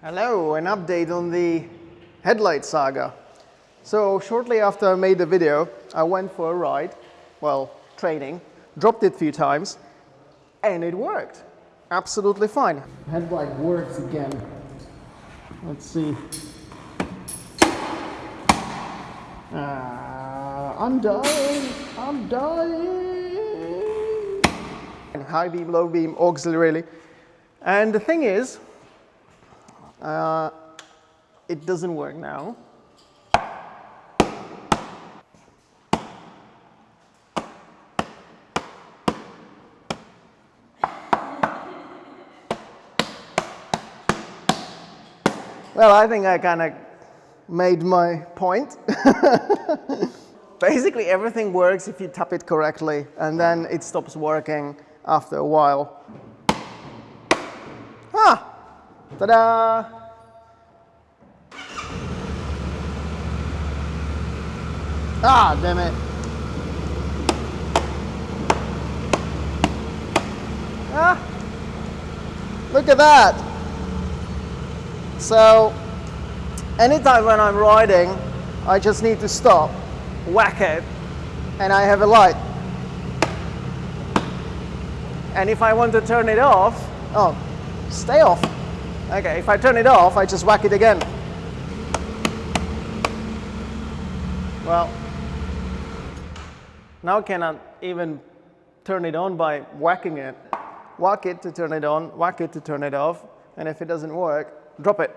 Hello, an update on the headlight saga. So shortly after I made the video, I went for a ride, well, training, dropped it a few times, and it worked. Absolutely fine. Headlight works again. Let's see. Uh, I'm dying, I'm dying. And High beam, low beam, auxiliary. And the thing is, uh, it doesn't work now. Well, I think I kind of made my point. Basically, everything works if you tap it correctly, and then it stops working after a while. Ta-da! Ah, damn it. Ah! Look at that! So, anytime when I'm riding, I just need to stop, whack it, and I have a light. And if I want to turn it off, oh, stay off. Okay, if I turn it off, I just whack it again. Well, now I cannot even turn it on by whacking it. Whack it to turn it on, whack it to turn it off, and if it doesn't work, drop it.